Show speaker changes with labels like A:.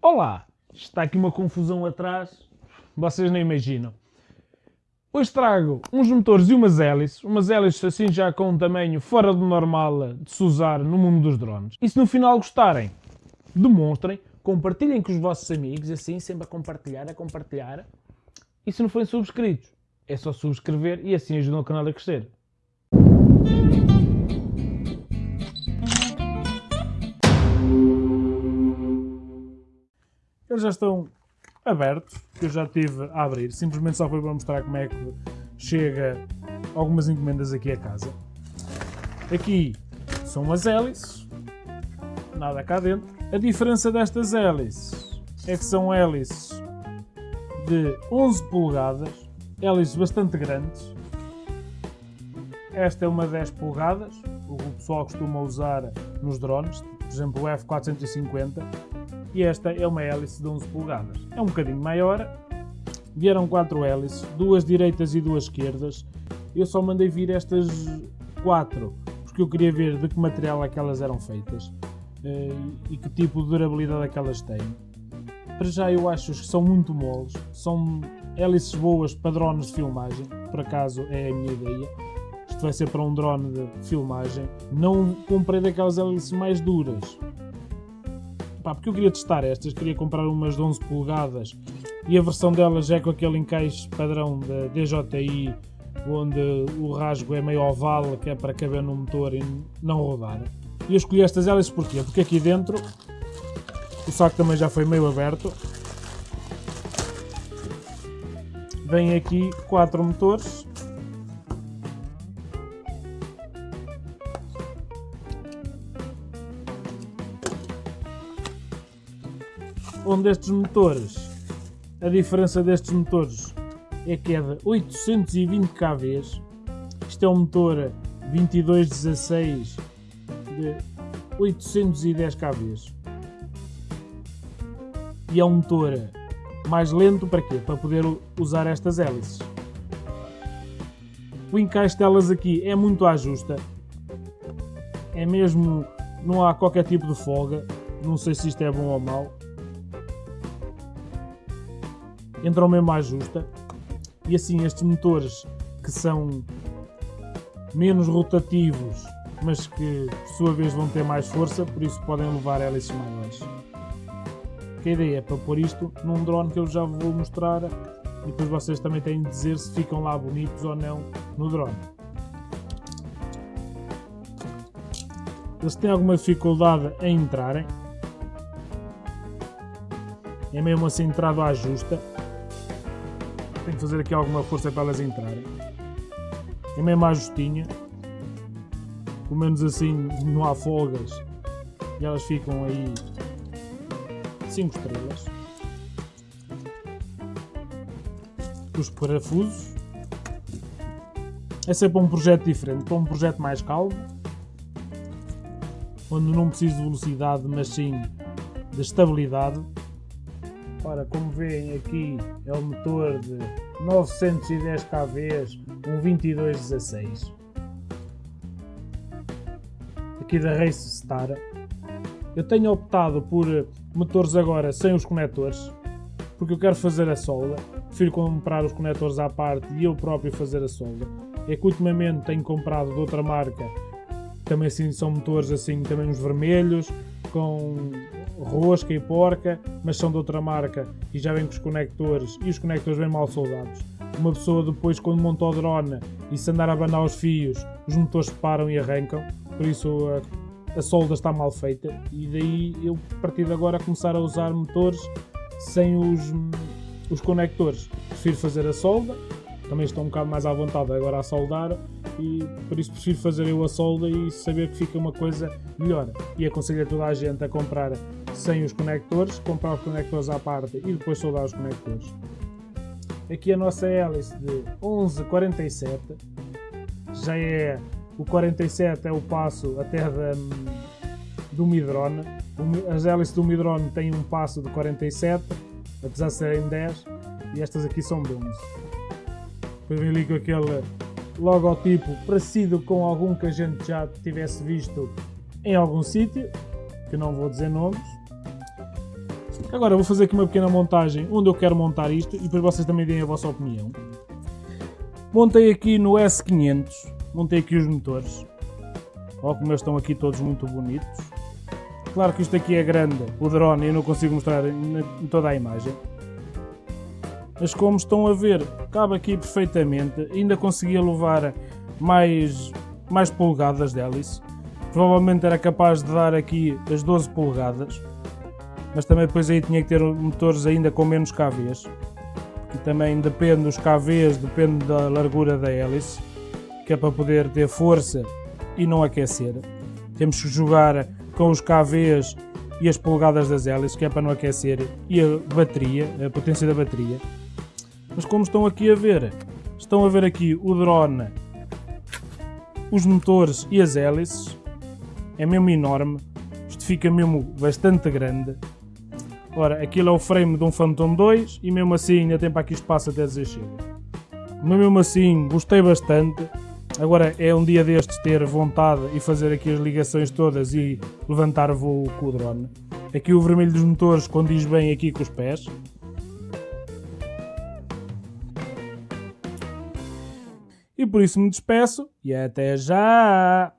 A: Olá! Está aqui uma confusão atrás, vocês nem imaginam. Hoje trago uns motores e umas hélices, umas hélices assim já com um tamanho fora do normal de se usar no mundo dos drones. E se no final gostarem, demonstrem, compartilhem com os vossos amigos, assim sempre a compartilhar, a compartilhar. E se não forem subscritos, é só subscrever e assim ajudam o canal a crescer. Eles já estão abertos, que eu já tive a abrir. Simplesmente só foi para mostrar como é que chega algumas encomendas aqui a casa. Aqui são as hélices, nada cá dentro. A diferença destas hélices é que são hélices de 11 polegadas, hélices bastante grandes. Esta é uma 10 polegadas, o que o pessoal costuma usar nos drones, por exemplo o F450 e esta é uma hélice de 11 polegadas. É um bocadinho maior, vieram quatro hélices, duas direitas e duas esquerdas. Eu só mandei vir estas quatro porque eu queria ver de que material aquelas eram feitas eh, e que tipo de durabilidade aquelas têm. Para já eu acho que são muito moles, são hélices boas para drones de filmagem, por acaso é a minha ideia. Isto vai ser para um drone de filmagem. Não comprei daquelas hélices mais duras, pá, porque eu queria testar estas, queria comprar umas de 11 polegadas e a versão delas é com aquele encaixe padrão da DJI onde o rasgo é meio oval, que é para caber no motor e não rodar. E eu escolhi estas hélices porquê? Porque aqui dentro o saco também já foi meio aberto. Vem aqui quatro motores onde estes motores, a diferença destes motores é que é de 820 kV. Isto é um motor 2216 de 810 kV. E é um motor mais lento para quê? Para poder usar estas hélices. O encaixe delas aqui é muito à justa. É mesmo, não há qualquer tipo de folga. Não sei se isto é bom ou mau entram mesmo à justa. E assim, estes motores que são menos rotativos, mas que por sua vez vão ter mais força, por isso podem levar hélices maiores. Que a ideia é para pôr isto num drone que eu já vou mostrar e depois vocês também têm de dizer se ficam lá bonitos ou não no drone. Eles têm alguma dificuldade em entrarem. É mesmo assim entrado à justa. Tenho que fazer aqui alguma força para elas entrarem. É mesmo à justinha. Pelo menos assim não há folgas. E elas ficam aí 5 estrelas. Os parafusos. É sempre um projeto diferente, para um projeto mais calmo. Onde não preciso de velocidade, mas sim de estabilidade. Ora, como veem aqui é o motor de 910 kV, um 2216. Aqui da Race Star. Eu tenho optado por motores agora sem os conectores, porque eu quero fazer a solda. Prefiro comprar os conectores à parte e eu próprio fazer a solda. É que ultimamente tenho comprado de outra marca, também assim são motores assim, também os vermelhos, com rosca e porca, mas são de outra marca e já vêm com os conectores e os conectores bem mal soldados. Uma pessoa depois quando monta o drone e se andar a abanar os fios, os motores param e arrancam, por isso a, a solda está mal feita e daí eu a partir de agora começar a usar motores sem os, os conectores. Prefiro fazer a solda, também estou um bocado mais à vontade agora a soldar e por isso prefiro fazer eu a solda e saber que fica uma coisa melhor. E aconselho a toda a gente a comprar sem os conectores, comprar os conectores à parte e depois soldar os conectores. Aqui a nossa hélice de 1147, já é o 47 é o passo até da, do Midrone. As hélices do Midrone têm um passo de 47, apesar de serem 10, e estas aqui são de 11. Depois vem ali com aquele logotipo parecido com algum que a gente já tivesse visto em algum sítio, que não vou dizer nomes. Agora vou fazer aqui uma pequena montagem onde eu quero montar isto e depois vocês também deem a vossa opinião. Montei aqui no S500, montei aqui os motores. Olha como eles estão aqui todos muito bonitos. Claro que isto aqui é grande, o drone, eu não consigo mostrar em toda a imagem. Mas como estão a ver, cabe aqui perfeitamente. Ainda conseguia levar mais, mais polegadas de hélice. Provavelmente era capaz de dar aqui as 12 polegadas. Mas também depois aí tinha que ter motores ainda com menos KVs. E também depende dos KVs, depende da largura da hélice. Que é para poder ter força e não aquecer. Temos que jogar com os KVs e as polegadas das hélices, que é para não aquecer, e a bateria, a potência da bateria. Mas como estão aqui a ver, estão a ver aqui o drone, os motores e as hélices. É mesmo enorme. Isto fica mesmo bastante grande. Ora, aquilo é o frame de um Phantom 2 e mesmo assim ainda tem para aqui espaço até dizer. Mas mesmo assim gostei bastante. Agora é um dia destes ter vontade e fazer aqui as ligações todas e levantar voo com o drone. Aqui o vermelho dos motores condiz bem aqui com os pés. Por isso me despeço e até já!